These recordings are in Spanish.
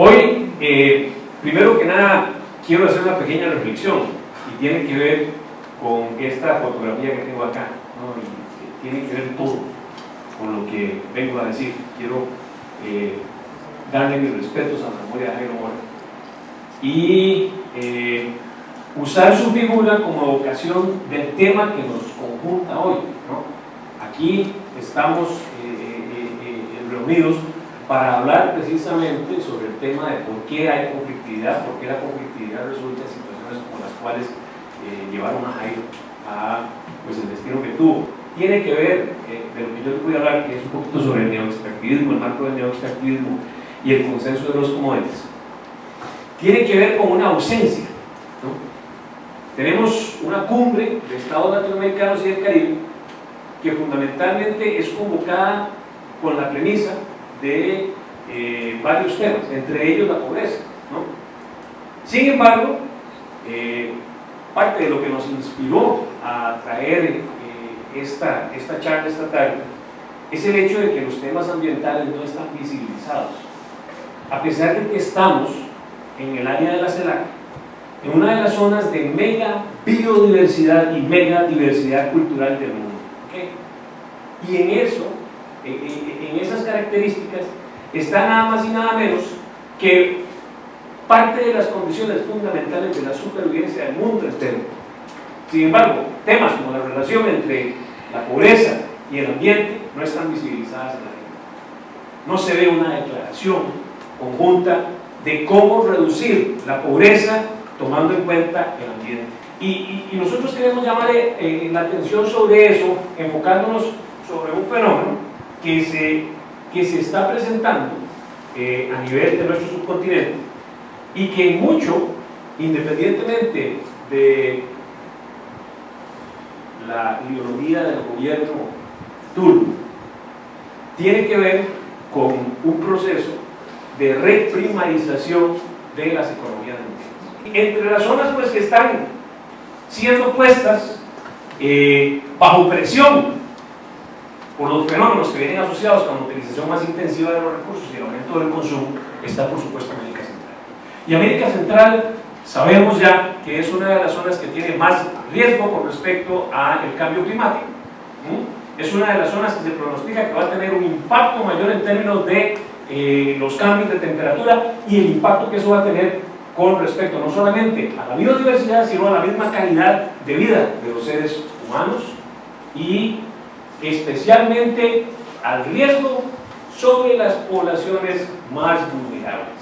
Hoy, eh, primero que nada, quiero hacer una pequeña reflexión y tiene que ver con esta fotografía que tengo acá, y tiene que ver todo con lo que vengo a decir. Quiero eh, darle mis respetos a la memoria de Jairo y eh, usar su figura como ocasión del tema que nos conjunta hoy. Aquí estamos reunidos para hablar precisamente sobre el tema de por qué hay conflictividad, por qué la conflictividad resulta en situaciones como las cuales eh, llevaron a Jairo a pues, el destino que tuvo. Tiene que ver, eh, de lo que yo les voy a hablar, que es un poquito sobre el neoextractivismo, el marco del neoextractivismo y el consenso de los commodities. Tiene que ver con una ausencia. Tenemos una cumbre de estados latinoamericanos y del Caribe que fundamentalmente es convocada con la premisa de eh, varios temas, entre ellos la pobreza. Sin embargo, eh, parte de lo que nos inspiró a traer eh, esta, esta charla esta tarde es el hecho de que los temas ambientales no están visibilizados. A pesar de que estamos en el área de la CELAC, en una de las zonas de mega biodiversidad y mega diversidad cultural del mundo. Y en eso en esas características está nada más y nada menos que parte de las condiciones fundamentales de la supervivencia del mundo entero. Sin embargo, temas como la relación entre la pobreza y el ambiente no están visibilizadas en la ley. No se ve una declaración conjunta de cómo reducir la pobreza tomando en cuenta el ambiente. Y, nosotros queremos llamar eh, la atención sobre eso, enfocándonos sobre un fenómeno que se, que se está presentando eh, a nivel de nuestro subcontinente y que mucho, independientemente de la ideología del gobierno turco, tiene que ver con un proceso de reprimarización de las economías mundiales. Entre las zonas pues, que están siendo puestas eh, bajo presión por los fenómenos que vienen asociados con la utilización más intensiva de los recursos y el aumento del consumo, está por supuesto América Central. Y América Central sabemos ya que es una de las zonas que tiene más riesgo con respecto al cambio climático. Es una de las zonas que se pronostica que va a tener un impacto mayor en términos de eh, los cambios de temperatura y el impacto que eso va a tener con respecto no solamente a la biodiversidad, sino a la misma calidad de vida de los seres humanos y especialmente al riesgo sobre las poblaciones más vulnerables.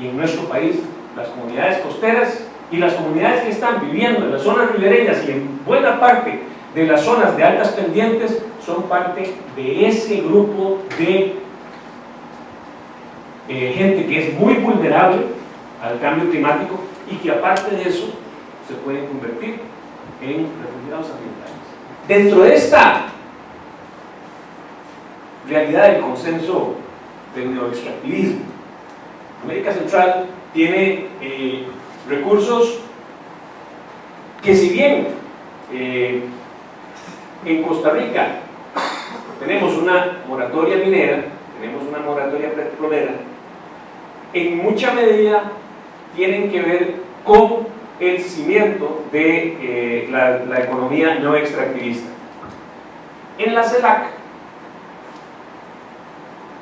Y en nuestro país, las comunidades costeras y las comunidades que están viviendo en las zonas ribereñas y en buena parte de las zonas de altas pendientes son parte de ese grupo de eh, gente que es muy vulnerable al cambio climático y que aparte de eso se pueden convertir en refugiados ambientales. Dentro de esta realidad del consenso del neoextractivismo. América Central tiene eh, recursos que si bien eh, en Costa Rica tenemos una moratoria minera, tenemos una moratoria petrolera, en mucha medida tienen que ver con el cimiento de eh, la, la, economía no extractivista. En la CELAC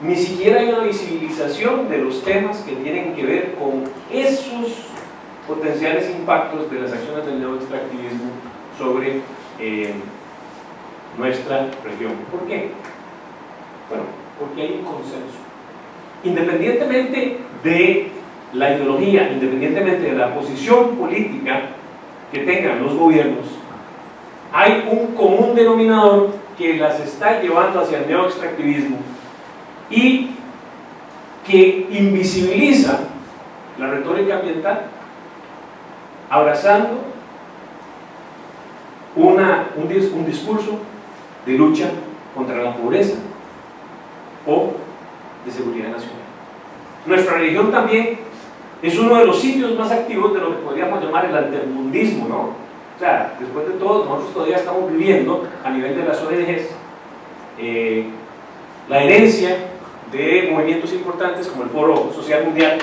ni siquiera hay una visibilización de los temas que tienen que ver con esos potenciales impactos de las acciones del neoextractivismo sobre eh, nuestra región. ¿Por qué? Bueno, porque hay un consenso. Independientemente de la ideología, independientemente de la posición política que tengan los gobiernos, hay un común denominador que las está llevando hacia el neoextractivismo y que invisibiliza la retórica ambiental abrazando una, un, discurso de lucha contra la pobreza o de seguridad nacional. Nuestra religión también es uno de los sitios más activos de lo que podríamos llamar el altermundismo, ¿no? O sea, después de todo, nosotros todavía estamos viviendo a nivel de las ONGs eh, la herencia de movimientos importantes como el Foro Social Mundial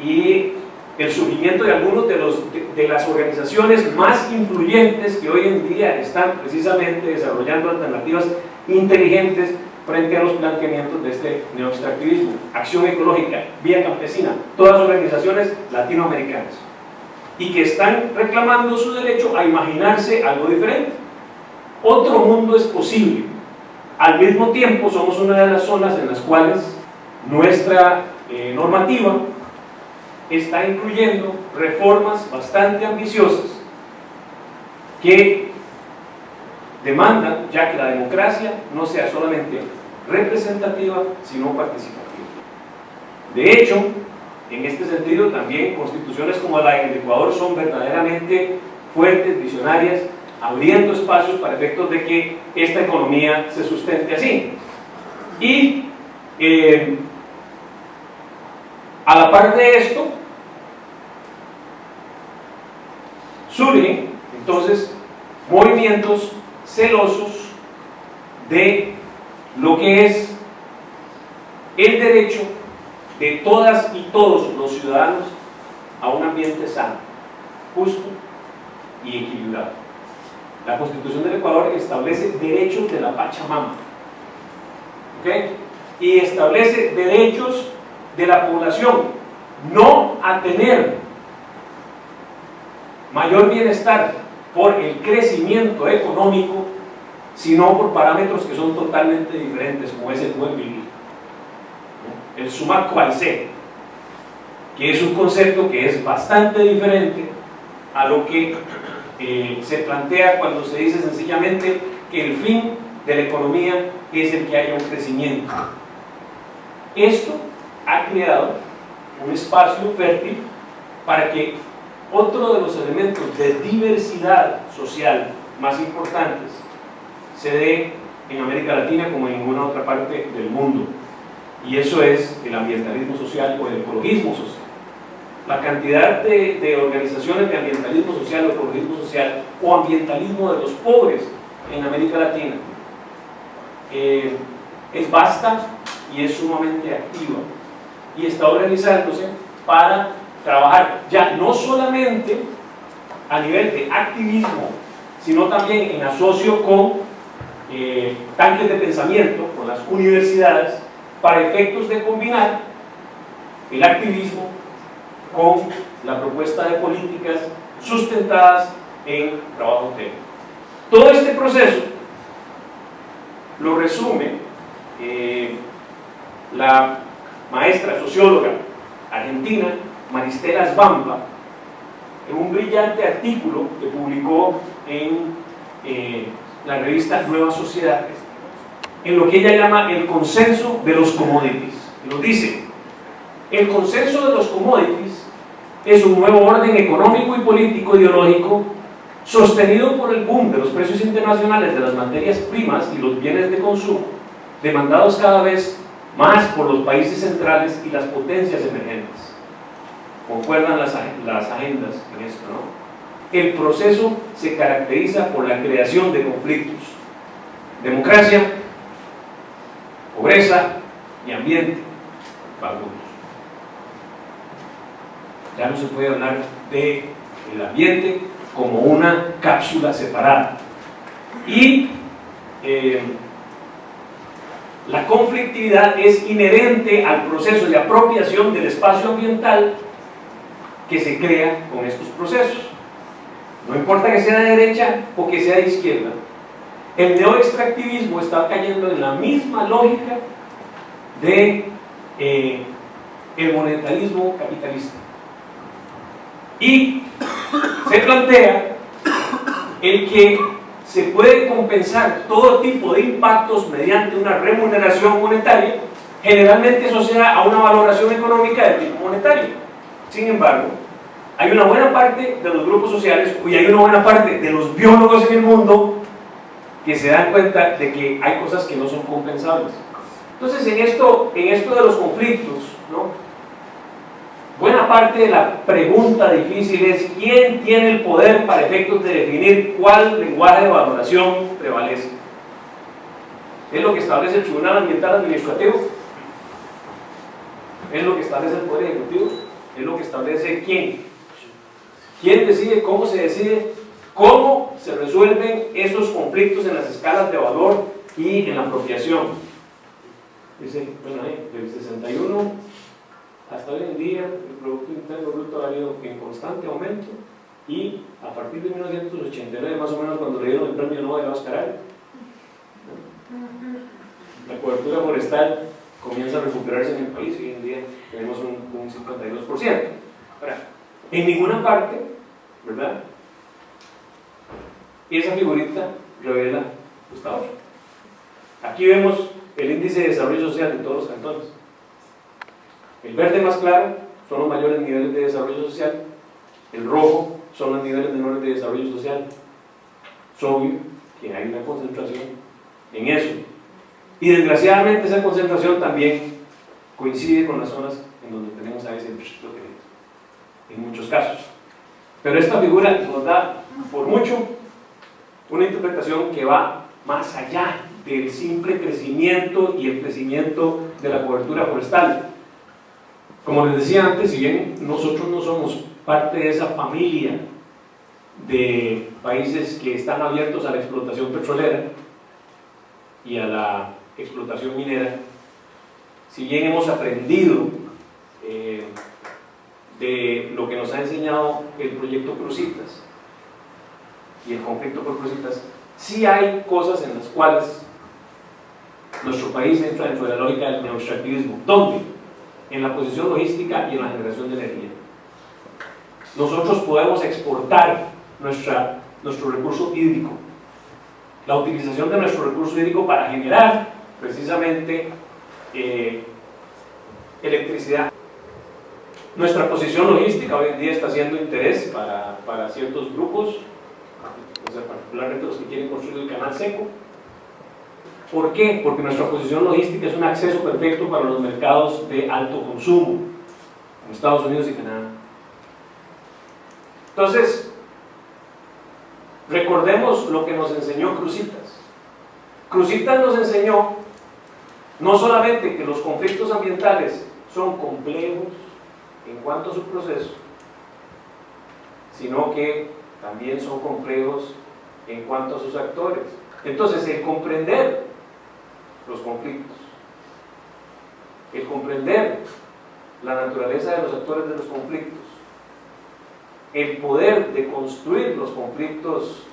y el surgimiento de algunos de, los, de, las organizaciones más influyentes que hoy en día están precisamente desarrollando alternativas inteligentes frente a los planteamientos de este neoextractivismo. Acción Ecológica, Vía Campesina, todas organizaciones latinoamericanas y que están reclamando su derecho a imaginarse algo diferente. Otro mundo es posible. Al mismo tiempo somos una de las zonas en las cuales nuestra eh, normativa está incluyendo reformas bastante ambiciosas que demandan ya que la democracia no sea solamente representativa, sino participativa. De hecho, en este sentido, también constituciones como la del Ecuador son verdaderamente fuertes, visionarias, abriendo espacios para efectos de que esta economía se sustente así. Y eh, a la par de esto, surgen entonces movimientos celosos de lo que es el derecho de todas y todos los ciudadanos a un ambiente sano, justo y equilibrado. La Constitución del Ecuador establece derechos de la Pachamama y establece derechos de la población, no a tener mayor bienestar por el crecimiento económico, sino por parámetros que son totalmente diferentes, como es el buen vivir. El sumar cual que es un concepto que es bastante diferente a lo que eh, se plantea cuando se dice sencillamente que el fin de la economía es el que haya un crecimiento. Esto ha creado un espacio fértil para que otro de los elementos de diversidad social más importantes se dé en América Latina como en ninguna otra parte del mundo. Y eso es el ambientalismo social o el ecologismo social la cantidad de, organizaciones de ambientalismo social o ecologismo social o ambientalismo de los pobres en América Latina eh, es vasta y es sumamente activa y está organizándose para trabajar ya no solamente a nivel de activismo, sino también en asocio con eh, tanques de pensamiento, con las universidades, para efectos de combinar el activismo con la propuesta de políticas sustentadas en trabajo técnico. Todo este proceso lo resume eh, la maestra socióloga argentina Maristela Sbampa en un brillante artículo que publicó en eh, la revista Nuevas Sociedades en lo que ella llama el consenso de los commodities. Lo dice, el consenso de los commodities es un nuevo orden económico y político ideológico sostenido por el boom de los precios internacionales de las materias primas y los bienes de consumo, demandados cada vez más por los países centrales y las potencias emergentes. Concuerdan las, las agendas en esto, ¿no? El proceso se caracteriza por la creación de conflictos. Democracia, pobreza y ambiente, Ya no se puede hablar del el ambiente como una cápsula separada. Y eh, la conflictividad es inherente al proceso de apropiación del espacio ambiental que se crea con estos procesos. No importa que sea de derecha o que sea de izquierda. El neoextractivismo está cayendo en la misma lógica de eh, monetarismo capitalista. Y se plantea el que se puede compensar todo tipo de impactos mediante una remuneración monetaria, generalmente asociada a una valoración económica de tipo monetario. Sin embargo, hay una buena parte de los grupos sociales y hay una buena parte de los biólogos en el mundo que se dan cuenta de que hay cosas que no son compensables. Entonces, en esto, en esto de los conflictos, ¿no? Buena parte de la pregunta difícil es ¿quién tiene el poder para efectos de definir cuál lenguaje de valoración prevalece? ¿Es lo que establece el Tribunal Ambiental Administrativo? ¿Es lo que establece el Poder Ejecutivo? es lo que establece quién. ¿Quién decide cómo se decide? ¿Cómo se resuelven esos conflictos en las escalas de valor y en la apropiación? Dice, bueno, ahí, del 61 hasta hoy en día el Producto Interno Bruto ha ido en constante aumento y a partir de 1989, más o menos cuando le dieron el premio Nobel a Oscar la cobertura forestal comienza a recuperarse en el país y hoy en día tenemos un, un 52%. Ahora, en ninguna parte, ¿verdad? Esa figurita revela Gustavo. Aquí vemos el índice de desarrollo social de todos los cantones. El verde más claro son los mayores niveles de desarrollo social, el rojo son los niveles menores de desarrollo social. Es obvio que hay una concentración en eso. Y desgraciadamente esa concentración también coincide con las zonas en donde tenemos a ese en muchos casos. Pero esta figura nos da, por mucho, una interpretación que va más allá del simple crecimiento y el crecimiento de la cobertura forestal. Como les decía antes, si bien nosotros no somos parte de esa familia de países que están abiertos a la explotación petrolera y a la explotación minera, si bien hemos aprendido eh, de lo que nos ha enseñado el proyecto Crucitas y el conflicto por Crucitas, sí hay cosas en las cuales nuestro país entra dentro de la lógica del neoextractivismo. ¿Dónde? En la posición logística y en la generación de energía. Nosotros podemos exportar nuestra, nuestro recurso hídrico, la utilización de nuestro recurso hídrico para generar precisamente eh, electricidad. Nuestra posición logística hoy en día está siendo interés para, para ciertos grupos, particularmente los que quieren construir el canal seco. ¿Por qué? Porque nuestra posición logística es un acceso perfecto para los mercados de alto consumo, como Estados Unidos y Canadá. Entonces, recordemos lo que nos enseñó Crucitas. Crucitas nos enseñó no solamente que los conflictos ambientales son complejos en cuanto a su proceso, sino que también son complejos en cuanto a sus actores. Entonces, el comprender los conflictos, el comprender la naturaleza de los actores de los conflictos, el poder de construir los conflictos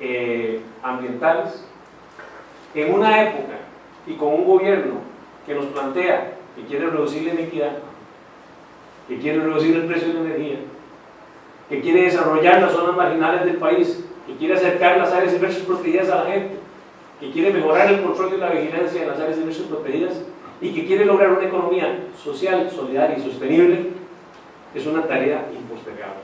eh, ambientales en una época y con un gobierno que nos plantea que quiere reducir la inequidad, que quiere reducir el precio de la energía, que quiere desarrollar las zonas marginales del país, que quiere acercar las áreas inversas protegidas a la gente, que quiere mejorar el control y la vigilancia de las áreas inversas protegidas y que quiere lograr una economía social, solidaria y sostenible, es una tarea impostergable.